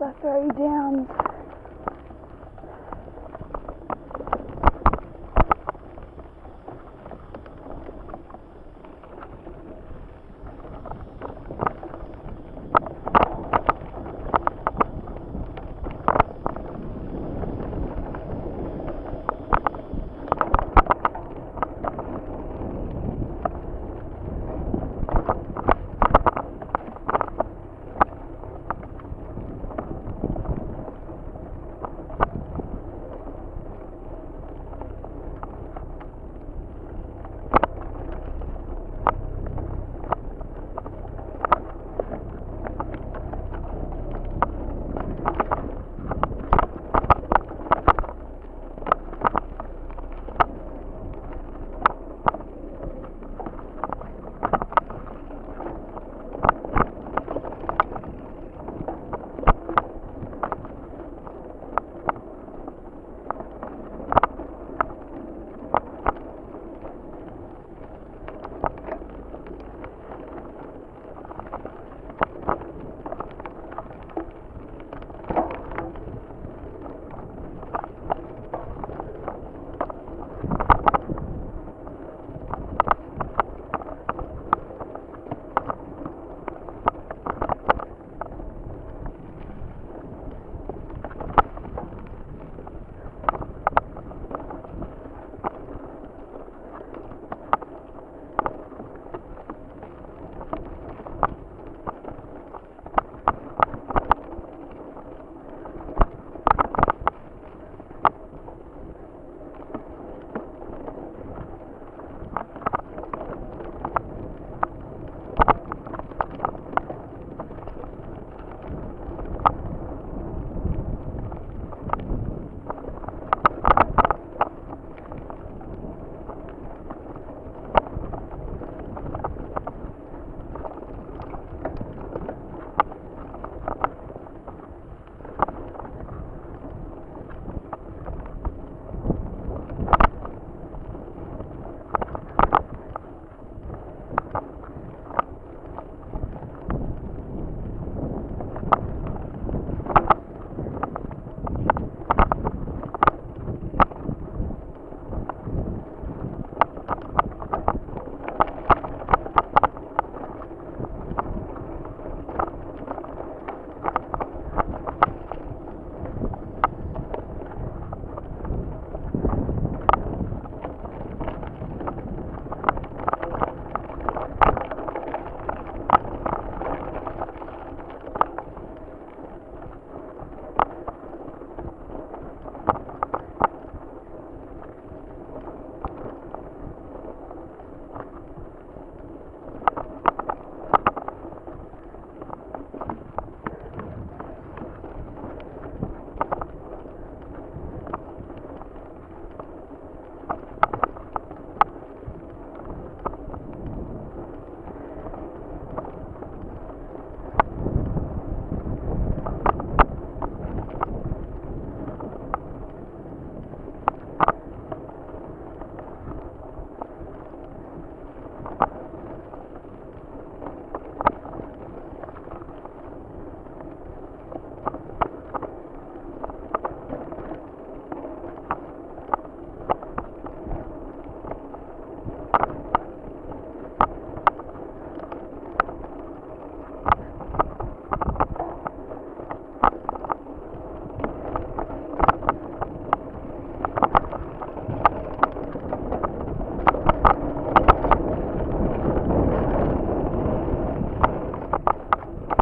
the three downs.